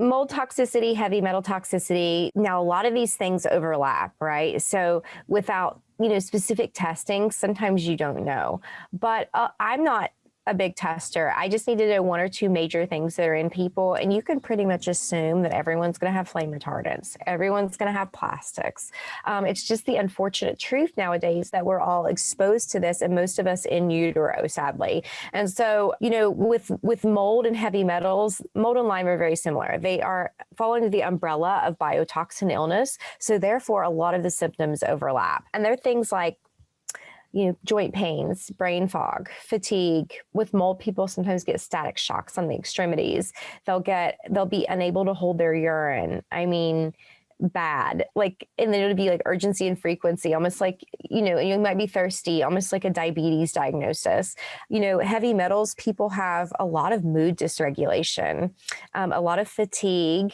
mold toxicity, heavy metal toxicity. Now, a lot of these things overlap, right? So without you know specific testing, sometimes you don't know. But uh, I'm not a big tester. I just need to know one or two major things that are in people, and you can pretty much assume that everyone's going to have flame retardants. Everyone's going to have plastics. Um, it's just the unfortunate truth nowadays that we're all exposed to this, and most of us in utero, sadly. And so, you know, with with mold and heavy metals, mold and Lyme are very similar. They are fall under the umbrella of biotoxin illness, so therefore a lot of the symptoms overlap. And they're things like you know, joint pains, brain fog, fatigue. With mold, people sometimes get static shocks on the extremities. They'll get, they'll be unable to hold their urine. I mean, bad like and then it would be like urgency and frequency almost like you know you might be thirsty almost like a diabetes diagnosis you know heavy metals people have a lot of mood dysregulation um, a lot of fatigue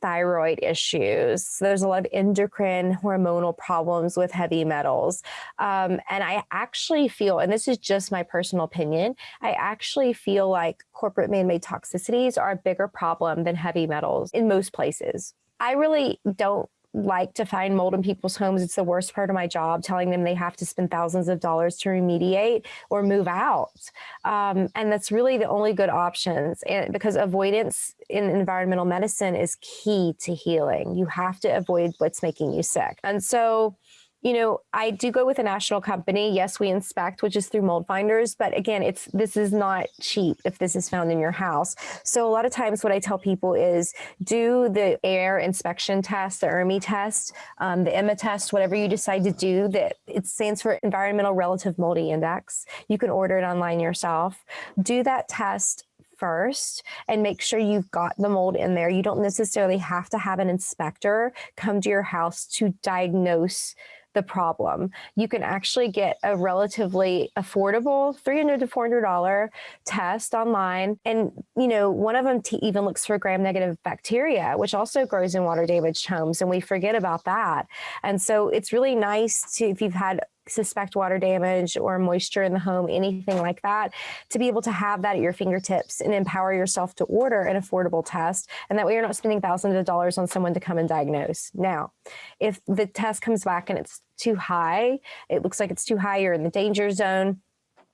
thyroid issues. So there's a lot of endocrine hormonal problems with heavy metals. Um, and I actually feel, and this is just my personal opinion, I actually feel like corporate man-made toxicities are a bigger problem than heavy metals in most places. I really don't like to find mold in people's homes. It's the worst part of my job, telling them they have to spend thousands of dollars to remediate or move out. Um, and that's really the only good options. And because avoidance in environmental medicine is key to healing. You have to avoid what's making you sick. And so you know, I do go with a national company. Yes, we inspect, which is through mold finders, but again, it's this is not cheap if this is found in your house. So a lot of times what I tell people is do the air inspection test, the ERMI test, um, the EMA test, whatever you decide to do that it stands for environmental relative moldy index. You can order it online yourself. Do that test first and make sure you've got the mold in there. You don't necessarily have to have an inspector come to your house to diagnose the problem. You can actually get a relatively affordable 300 to $400 test online. And, you know, one of them even looks for gram negative bacteria, which also grows in water damaged homes. And we forget about that. And so it's really nice to, if you've had suspect water damage or moisture in the home, anything like that, to be able to have that at your fingertips and empower yourself to order an affordable test. And that way you're not spending thousands of dollars on someone to come and diagnose. Now, if the test comes back and it's too high, it looks like it's too high, you're in the danger zone.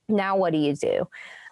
Now, what do you do?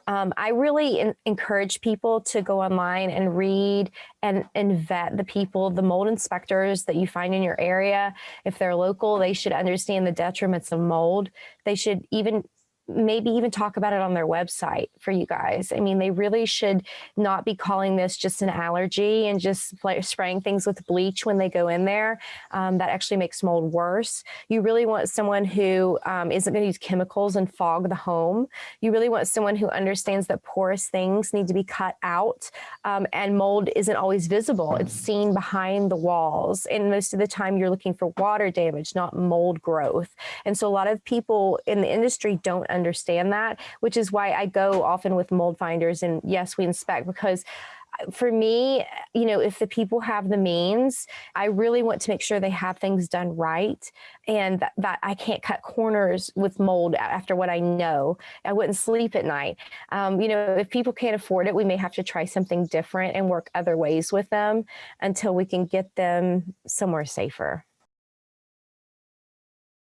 Um, I really encourage people to go online and read and, and vet the people, the mold inspectors that you find in your area. If they're local, they should understand the detriments of mold. They should even maybe even talk about it on their website for you guys. I mean, they really should not be calling this just an allergy and just spraying things with bleach when they go in there. Um, that actually makes mold worse. You really want someone who um, not going to use chemicals and fog the home. You really want someone who understands that porous things need to be cut out um, and mold isn't always visible. It's seen behind the walls. And most of the time you're looking for water damage, not mold growth. And so a lot of people in the industry don't understand that, which is why I go often with mold finders and yes, we inspect because uh, for me, you know, if the people have the means, I really want to make sure they have things done right and that, that I can't cut corners with mold after what I know. I wouldn't sleep at night. Um, you know, if people can't afford it, we may have to try something different and work other ways with them until we can get them somewhere safer.